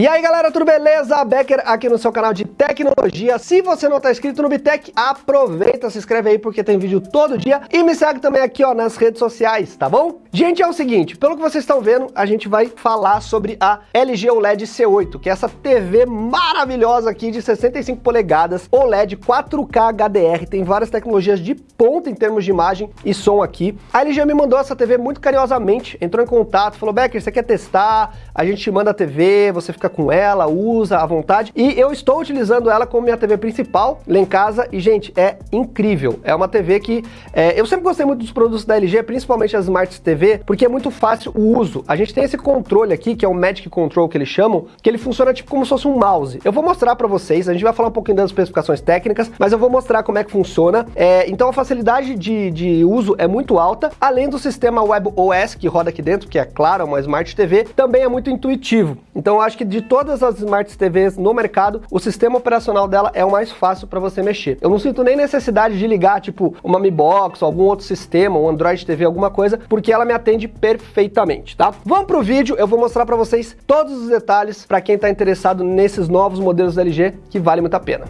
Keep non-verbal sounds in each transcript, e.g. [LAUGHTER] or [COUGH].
E aí galera, tudo beleza? Becker aqui no seu canal de tecnologia. Se você não está inscrito no Bitec, aproveita, se inscreve aí porque tem vídeo todo dia e me segue também aqui ó nas redes sociais, tá bom? Gente, é o seguinte, pelo que vocês estão vendo, a gente vai falar sobre a LG OLED C8, que é essa TV maravilhosa aqui de 65 polegadas, OLED 4K HDR, tem várias tecnologias de ponta em termos de imagem e som aqui. A LG me mandou essa TV muito carinhosamente, entrou em contato, falou, Becker, você quer testar? A gente te manda a TV, você fica com ela, usa à vontade. E eu estou utilizando ela como minha TV principal lá em casa e, gente, é incrível. É uma TV que... É, eu sempre gostei muito dos produtos da LG, principalmente as Smart TV, porque é muito fácil o uso. A gente tem esse controle aqui, que é o Magic Control que eles chamam, que ele funciona tipo como se fosse um mouse. Eu vou mostrar para vocês, a gente vai falar um pouquinho das especificações técnicas, mas eu vou mostrar como é que funciona. É, então a facilidade de, de uso é muito alta, além do sistema WebOS que roda aqui dentro, que é claro, é uma Smart TV, também é muito intuitivo. Então eu acho que de de todas as Smart TVs no mercado, o sistema operacional dela é o mais fácil para você mexer. Eu não sinto nem necessidade de ligar, tipo, uma Mi Box, algum outro sistema, um Android TV, alguma coisa, porque ela me atende perfeitamente, tá? Vamos pro vídeo, eu vou mostrar para vocês todos os detalhes para quem está interessado nesses novos modelos da LG, que vale muito a pena.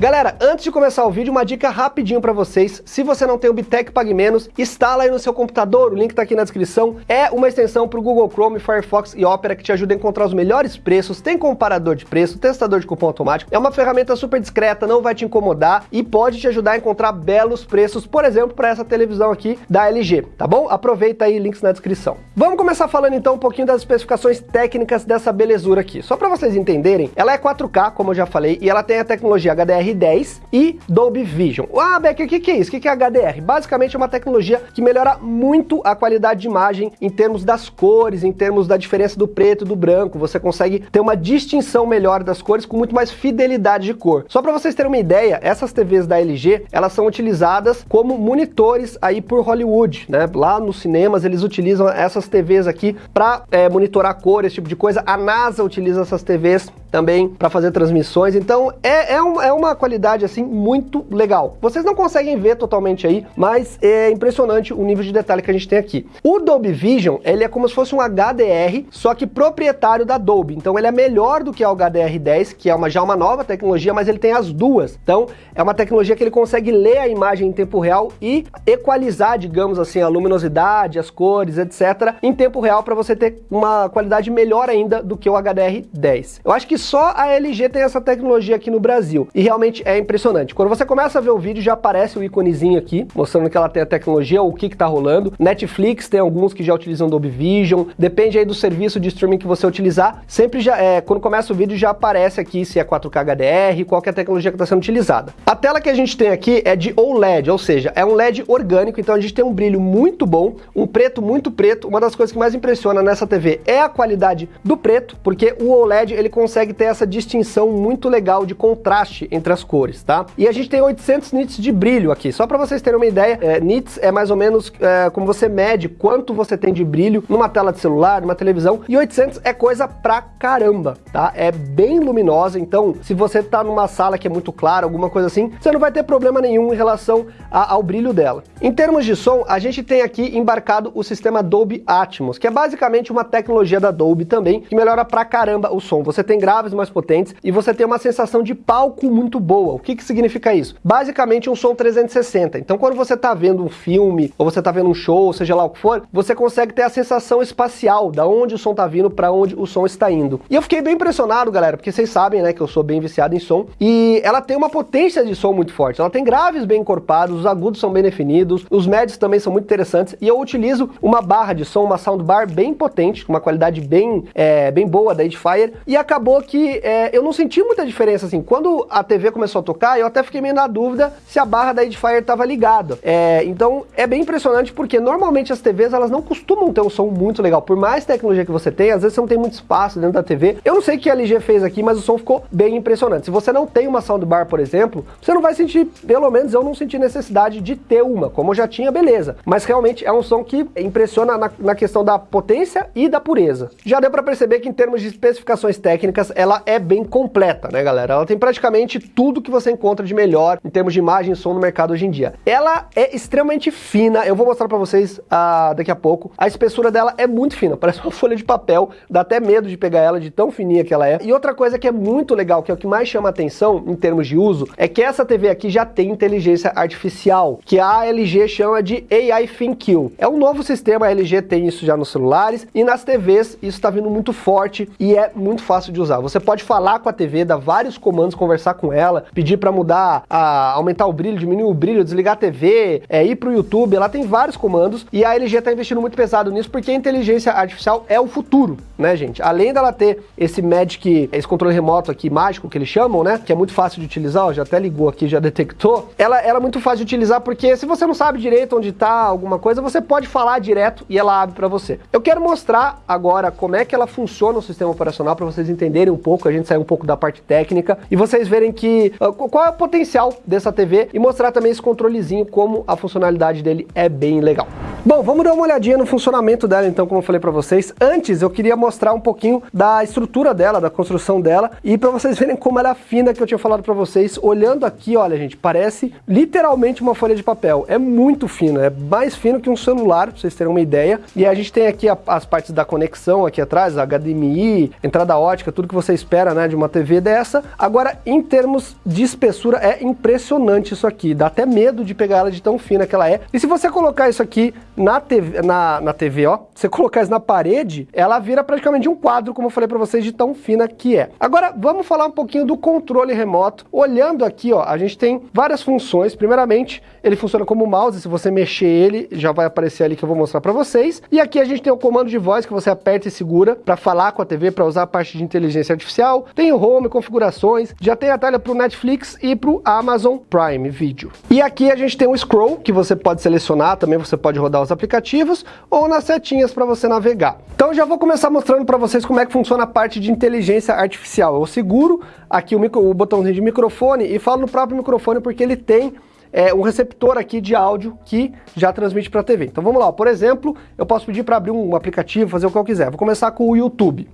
Galera, antes de começar o vídeo, uma dica rapidinho para vocês. Se você não tem o Bitec Pague Menos, instala aí no seu computador, o link tá aqui na descrição. É uma extensão para o Google Chrome, Firefox e Opera que te ajuda a encontrar os melhores preços, tem comparador de preço, testador de cupom automático. É uma ferramenta super discreta, não vai te incomodar e pode te ajudar a encontrar belos preços, por exemplo, para essa televisão aqui da LG, tá bom? Aproveita aí, links na descrição. Vamos começar falando então um pouquinho das especificações técnicas dessa belezura aqui. Só para vocês entenderem, ela é 4K, como eu já falei, e ela tem a tecnologia HDR HDR10 e Dolby Vision. Ah, Becker, o que, que é isso? O que, que é HDR? Basicamente é uma tecnologia que melhora muito a qualidade de imagem em termos das cores, em termos da diferença do preto e do branco. Você consegue ter uma distinção melhor das cores com muito mais fidelidade de cor. Só para vocês terem uma ideia, essas TVs da LG, elas são utilizadas como monitores aí por Hollywood, né? Lá nos cinemas eles utilizam essas TVs aqui para é, monitorar cor, esse tipo de coisa. A NASA utiliza essas TVs também para fazer transmissões. Então é, é, um, é uma qualidade assim muito legal. Vocês não conseguem ver totalmente aí, mas é impressionante o nível de detalhe que a gente tem aqui. O Dolby Vision, ele é como se fosse um HDR, só que proprietário da Dolby. Então ele é melhor do que o HDR10, que é uma, já uma nova tecnologia, mas ele tem as duas. Então é uma tecnologia que ele consegue ler a imagem em tempo real e equalizar, digamos assim, a luminosidade, as cores, etc, em tempo real para você ter uma qualidade melhor ainda do que o HDR10. Eu acho que só a LG tem essa tecnologia aqui no Brasil e realmente é impressionante. Quando você começa a ver o vídeo já aparece o íconezinho aqui, mostrando que ela tem a tecnologia, o que que tá rolando. Netflix tem alguns que já utilizam Dolby Vision, depende aí do serviço de streaming que você utilizar, sempre já, é, quando começa o vídeo já aparece aqui se é 4K HDR, qual é a tecnologia que está sendo utilizada. A tela que a gente tem aqui é de OLED, ou seja, é um LED orgânico, então a gente tem um brilho muito bom, um preto muito preto, uma das coisas que mais impressiona nessa TV é a qualidade do preto, porque o OLED ele consegue ter essa distinção muito legal de contraste entre as cores, tá? E a gente tem 800 nits de brilho aqui, só para vocês terem uma ideia, é, nits é mais ou menos é, como você mede quanto você tem de brilho numa tela de celular, numa televisão, e 800 é coisa pra caramba, tá? É bem luminosa, então se você tá numa sala que é muito clara, alguma coisa assim, você não vai ter problema nenhum em relação a, ao brilho dela. Em termos de som, a gente tem aqui embarcado o sistema Dolby Atmos, que é basicamente uma tecnologia da Dolby também, que melhora pra caramba o som. Você tem graves mais potentes e você tem uma sensação de palco muito boa. O que, que significa isso? Basicamente um som 360. Então quando você está vendo um filme, ou você está vendo um show, seja lá o que for, você consegue ter a sensação espacial, da onde o som está vindo para onde o som está indo. E eu fiquei bem impressionado, galera, porque vocês sabem, né, que eu sou bem viciado em som, e ela tem uma potência de som muito forte. Ela tem graves bem encorpados, os agudos são bem definidos, os médios também são muito interessantes, e eu utilizo uma barra de som, uma soundbar bem potente, uma qualidade bem, é, bem boa da Edifier, e acabou que é, eu não senti muita diferença, assim, quando a TV começou a tocar, eu até fiquei meio na dúvida se a barra da Edifier estava ligada. É, então, é bem impressionante porque normalmente as TVs, elas não costumam ter um som muito legal. Por mais tecnologia que você tem, às vezes você não tem muito espaço dentro da TV. Eu não sei o que a LG fez aqui, mas o som ficou bem impressionante. Se você não tem uma soundbar, por exemplo, você não vai sentir, pelo menos eu não senti necessidade de ter uma, como eu já tinha, beleza. Mas realmente é um som que impressiona na, na questão da potência e da pureza. Já deu para perceber que em termos de especificações técnicas, ela é bem completa, né, galera? Ela tem praticamente tudo que você encontra de melhor em termos de imagem e som no mercado hoje em dia. Ela é extremamente fina, eu vou mostrar para vocês uh, daqui a pouco. A espessura dela é muito fina, [LAUGHS] parece uma folha de papel, dá até medo de pegar ela de tão fininha que ela é. E outra coisa que é muito legal, que é o que mais chama atenção em termos de uso, é que essa TV aqui já tem inteligência artificial, que a LG chama de AI ThinQ. É um novo sistema, a LG tem isso já nos celulares e nas TVs isso está vindo muito forte e é muito fácil de usar. Você pode falar com a TV, dar vários comandos, conversar com ela, pedir para mudar, a, aumentar o brilho, diminuir o brilho, desligar a TV, é, ir para o YouTube, ela tem vários comandos e a LG está investindo muito pesado nisso porque a inteligência artificial é o futuro, né gente? Além dela ter esse Magic, esse controle remoto aqui, mágico, que eles chamam, né? Que é muito fácil de utilizar, ó, já até ligou aqui, já [LAUGHS] detectou. Ela, ela é muito fácil de utilizar porque se você não sabe direito onde está alguma coisa, você pode falar direto e ela abre para você. Eu quero mostrar agora como é que ela funciona no sistema operacional para vocês entenderem um pouco, a gente sair um pouco da parte técnica e vocês verem que uh, qual é o potencial dessa TV e mostrar também esse controlezinho como a funcionalidade dele é bem legal. Bom, vamos dar uma olhadinha no funcionamento dela então, como eu falei para vocês. Antes eu queria mostrar um pouquinho da estrutura dela, da construção dela e para vocês verem como ela é fina que eu tinha falado para vocês. Olhando aqui, olha gente, parece literalmente uma folha de papel. É muito fino, é mais fino que um celular, pra vocês terem uma ideia. E a gente tem aqui a, as partes da conexão aqui atrás, HDMI, entrada ótica, tudo que você espera né, de uma TV dessa. Agora, em termos de espessura, é impressionante isso aqui. Dá até medo de pegar ela de tão fina que ela é. E se você colocar isso aqui na TV, na, na TV ó, você colocar isso na parede, ela vira praticamente um quadro, como eu falei para vocês, de tão fina que é. Agora, vamos falar um pouquinho do controle remoto. Olhando aqui, ó, a gente tem várias funções. Primeiramente, ele funciona como mouse, se você mexer ele, já vai aparecer ali que eu vou mostrar para vocês. E aqui a gente tem o comando de voz que você aperta e segura para falar com a TV, para usar a parte de inteligência artificial. Tem o home, configurações, já tem a tela para o Netflix e para o Amazon Prime Video. E aqui a gente tem o scroll, que você pode selecionar, também você pode rodar os aplicativos, ou nas setinhas para você navegar. Então já vou começar mostrando para vocês como é que funciona a parte de inteligência artificial. Eu seguro aqui o, micro, o botãozinho de microfone e falo no próprio microfone porque ele tem é, um receptor aqui de áudio que já transmite para a TV. Então vamos lá, por exemplo, eu posso pedir para abrir um aplicativo, fazer o que eu quiser. Vou começar com o YouTube.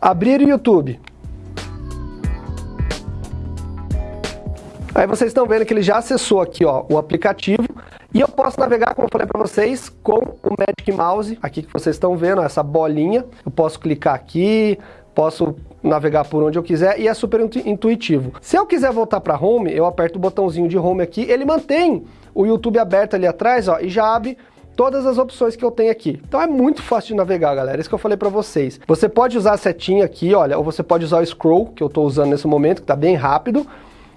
Abrir o YouTube. Aí vocês estão vendo que ele já acessou aqui ó, o aplicativo e eu posso navegar, como eu falei para vocês, com o Magic Mouse, aqui que vocês estão vendo, essa bolinha. Eu posso clicar aqui, posso navegar por onde eu quiser e é super intuitivo. Se eu quiser voltar para home, eu aperto o botãozinho de home aqui, ele mantém o YouTube aberto ali atrás ó, e já abre todas as opções que eu tenho aqui. Então é muito fácil de navegar, galera, isso que eu falei para vocês. Você pode usar a setinha aqui, olha, ou você pode usar o scroll, que eu estou usando nesse momento, que está bem rápido,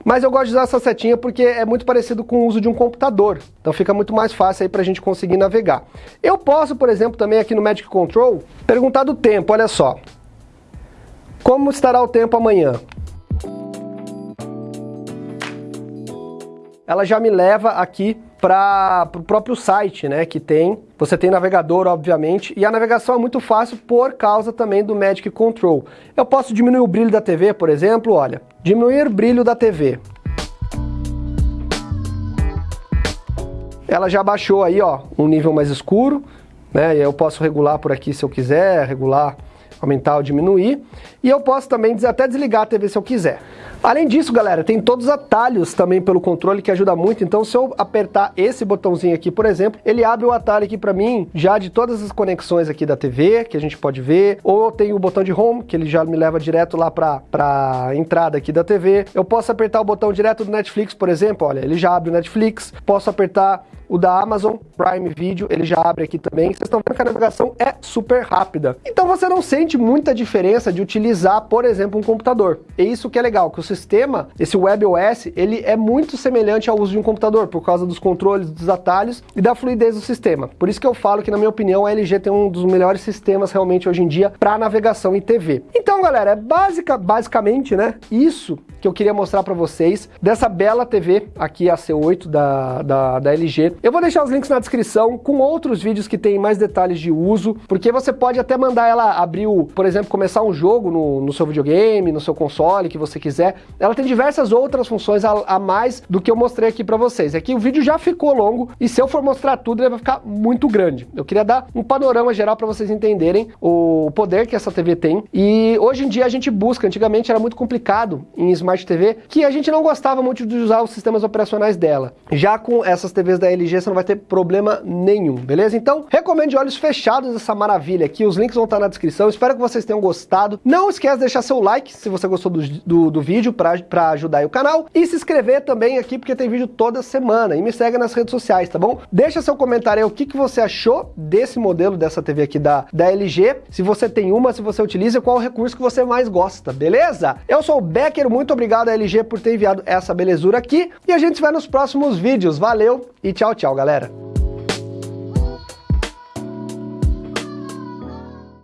mas eu gosto de usar essa setinha porque é muito parecido com o uso de um computador. Então fica muito mais fácil aí para a gente conseguir navegar. Eu posso, por exemplo, também aqui no Magic Control, perguntar do tempo, olha só. Como estará o tempo amanhã? Ela já me leva aqui para o próprio site, né, que tem. Você tem navegador, obviamente, e a navegação é muito fácil por causa também do Magic Control. Eu posso diminuir o brilho da TV, por exemplo, olha, diminuir brilho da TV. Ela já baixou aí, ó, um nível mais escuro, né, e eu posso regular por aqui se eu quiser, regular aumentar ou diminuir. E eu posso também até desligar a TV se eu quiser. Além disso, galera, tem todos os atalhos também pelo controle que ajuda muito. Então, se eu apertar esse botãozinho aqui, por exemplo, ele abre o atalho aqui para mim já de todas as conexões aqui da TV, que a gente pode ver. Ou tem o botão de home, que ele já me leva direto lá para a entrada aqui da TV. Eu posso apertar o botão direto do Netflix, por exemplo, olha, ele já abre o Netflix. Posso apertar o da Amazon Prime Video, ele já abre aqui também. Vocês estão vendo que a navegação é super rápida. Então você não sente muita diferença de utilizar, por exemplo, um computador. E isso que é legal, que o sistema, esse WebOS, ele é muito semelhante ao uso de um computador, por causa dos controles, dos atalhos e da fluidez do sistema. Por isso que eu falo que, na minha opinião, a LG tem um dos melhores sistemas realmente hoje em dia para navegação em TV. Então, galera, é basicamente, né, isso que eu queria mostrar para vocês dessa bela TV aqui, a C8 da, da, da LG. Eu vou deixar os links na descrição com outros vídeos que tem mais detalhes de uso, porque você pode até mandar ela abrir, o, por exemplo, começar um jogo no, no seu videogame, no seu console, que você quiser. Ela tem diversas outras funções a, a mais do que eu mostrei aqui para vocês. É o vídeo já ficou longo e se eu for mostrar tudo, ele vai ficar muito grande. Eu queria dar um panorama geral para vocês entenderem o poder que essa TV tem e hoje em dia a gente busca, antigamente era muito complicado em Smart TV, que a gente não gostava muito de usar os sistemas operacionais dela. Já com essas TVs da LG você não vai ter problema nenhum, beleza? Então, recomendo de olhos fechados essa maravilha aqui, os links vão estar na descrição, espero que vocês tenham gostado. Não esquece de deixar seu like se você gostou do, do, do vídeo para ajudar o canal e se inscrever também aqui porque tem vídeo toda semana e me segue nas redes sociais, tá bom? Deixa seu comentário aí o que, que você achou desse modelo, dessa TV aqui da, da LG, se você tem uma, se você utiliza, qual o recurso que você mais gosta, beleza? Eu sou o Becker, muito obrigado a LG por ter enviado essa belezura aqui e a gente se vê nos próximos vídeos. Valeu e tchau, tchau, galera!